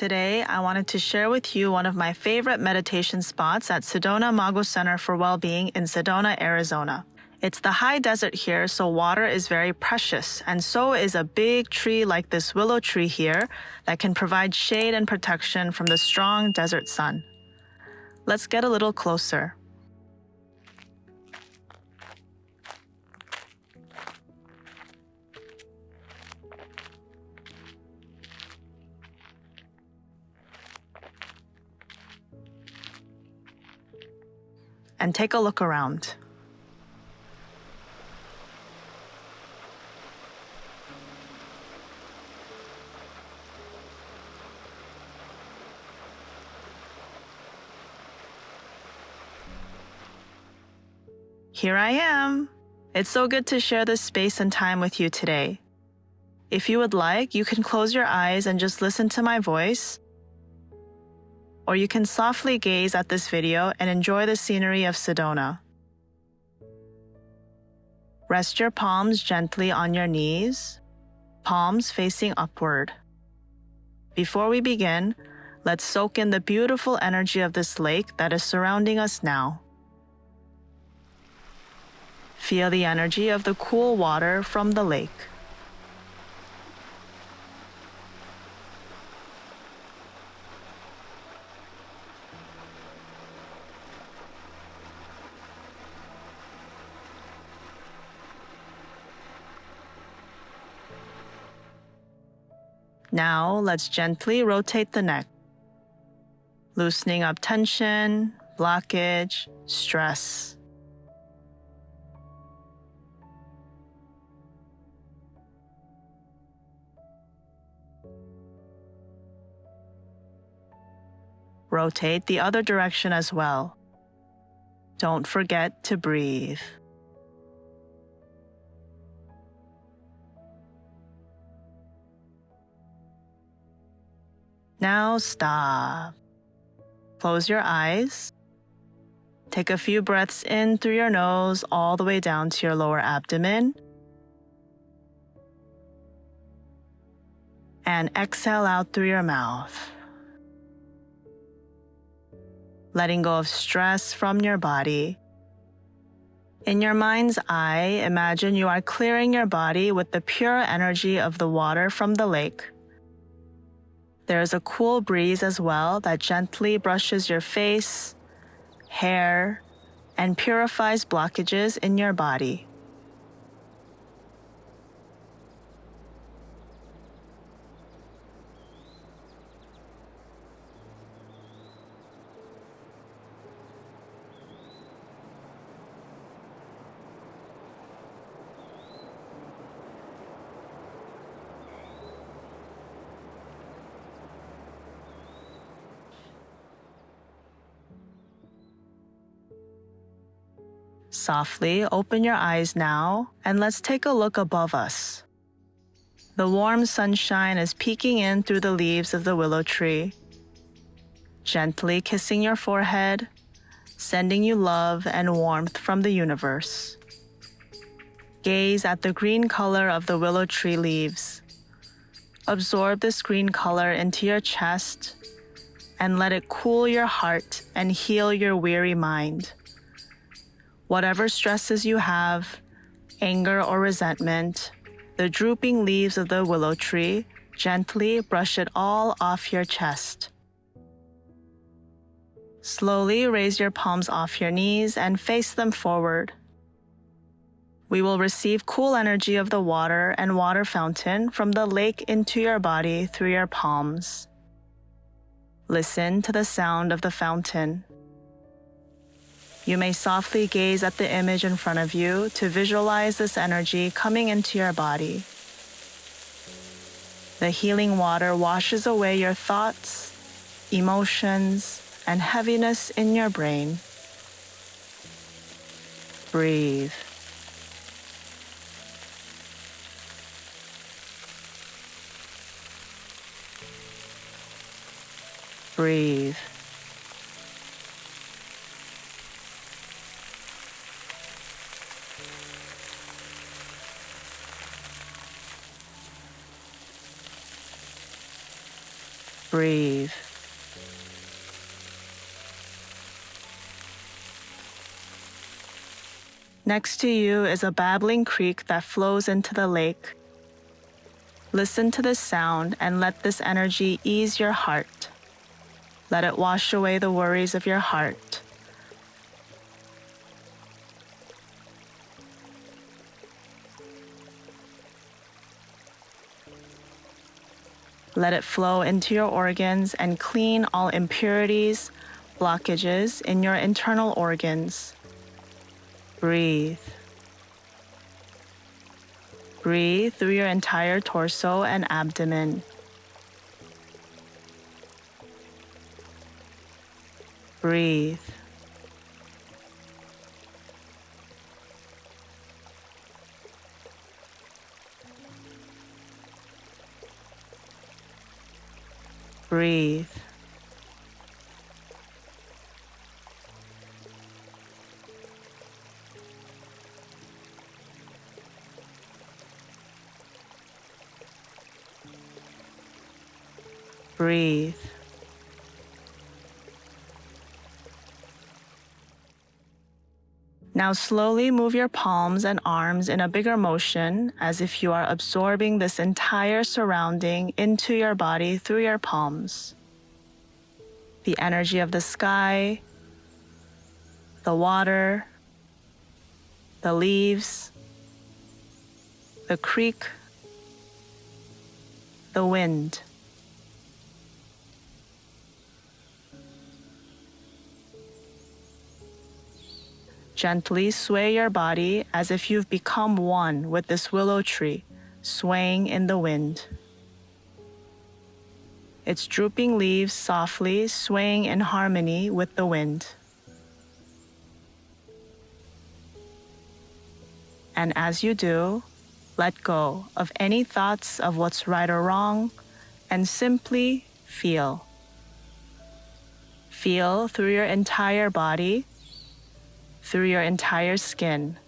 Today, I wanted to share with you one of my favorite meditation spots at Sedona Mago Center for Wellbeing in Sedona, Arizona. It's the high desert here, so water is very precious, and so is a big tree like this willow tree here that can provide shade and protection from the strong desert sun. Let's get a little closer. And take a look around. Here I am. It's so good to share this space and time with you today. If you would like, you can close your eyes and just listen to my voice or you can softly gaze at this video and enjoy the scenery of Sedona. Rest your palms gently on your knees, palms facing upward. Before we begin, let's soak in the beautiful energy of this lake that is surrounding us now. Feel the energy of the cool water from the lake. Now let's gently rotate the neck, loosening up tension, blockage, stress. Rotate the other direction as well. Don't forget to breathe. Now stop. Close your eyes. Take a few breaths in through your nose all the way down to your lower abdomen. And exhale out through your mouth. Letting go of stress from your body. In your mind's eye, imagine you are clearing your body with the pure energy of the water from the lake. There is a cool breeze as well that gently brushes your face, hair, and purifies blockages in your body. Softly open your eyes now and let's take a look above us. The warm sunshine is peeking in through the leaves of the willow tree, gently kissing your forehead, sending you love and warmth from the universe. Gaze at the green color of the willow tree leaves. Absorb this green color into your chest and let it cool your heart and heal your weary mind. Whatever stresses you have, anger or resentment, the drooping leaves of the willow tree gently brush it all off your chest. Slowly raise your palms off your knees and face them forward. We will receive cool energy of the water and water fountain from the lake into your body through your palms. Listen to the sound of the fountain. You may softly gaze at the image in front of you to visualize this energy coming into your body. The healing water washes away your thoughts, emotions, and heaviness in your brain. Breathe. Breathe. Breathe. Next to you is a babbling creek that flows into the lake. Listen to the sound and let this energy ease your heart. Let it wash away the worries of your heart. Let it flow into your organs and clean all impurities, blockages in your internal organs. Breathe. Breathe through your entire torso and abdomen. Breathe. Breathe. Breathe. Now slowly move your palms and arms in a bigger motion as if you are absorbing this entire surrounding into your body through your palms. The energy of the sky, the water, the leaves, the creek, the wind. Gently sway your body as if you've become one with this willow tree, swaying in the wind. Its drooping leaves softly swaying in harmony with the wind. And as you do, let go of any thoughts of what's right or wrong and simply feel. Feel through your entire body through your entire skin.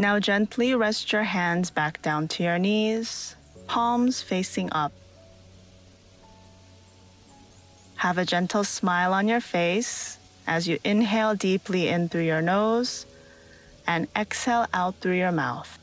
Now gently rest your hands back down to your knees, palms facing up. Have a gentle smile on your face as you inhale deeply in through your nose and exhale out through your mouth.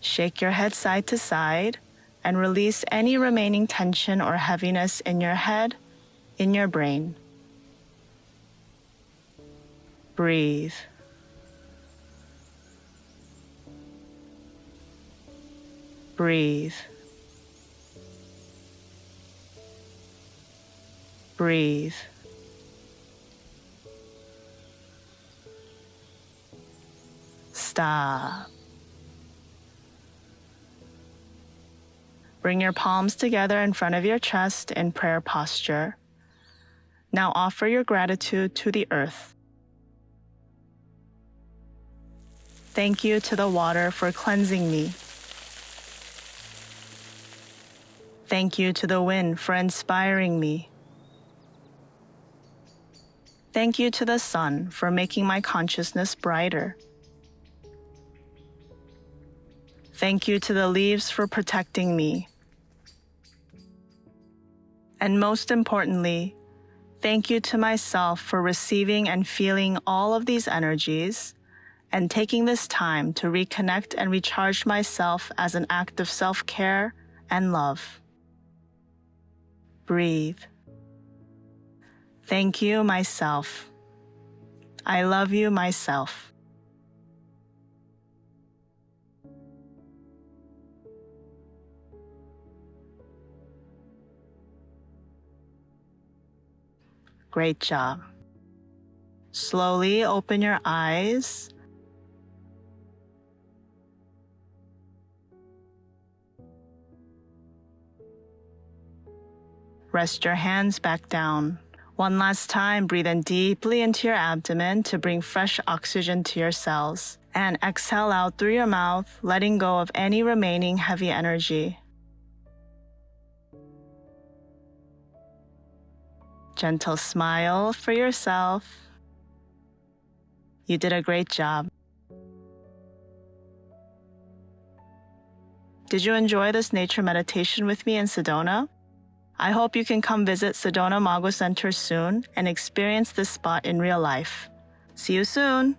Shake your head side to side and release any remaining tension or heaviness in your head, in your brain. Breathe. Breathe. Breathe. Stop. Bring your palms together in front of your chest in prayer posture. Now offer your gratitude to the earth. Thank you to the water for cleansing me. Thank you to the wind for inspiring me. Thank you to the sun for making my consciousness brighter. Thank you to the leaves for protecting me. And most importantly, thank you to myself for receiving and feeling all of these energies and taking this time to reconnect and recharge myself as an act of self care and love. Breathe. Thank you, myself. I love you, myself. Great job. Slowly open your eyes. Rest your hands back down. One last time, breathe in deeply into your abdomen to bring fresh oxygen to your cells. And exhale out through your mouth, letting go of any remaining heavy energy. Gentle smile for yourself. You did a great job. Did you enjoy this nature meditation with me in Sedona? I hope you can come visit Sedona Mago Center soon and experience this spot in real life. See you soon!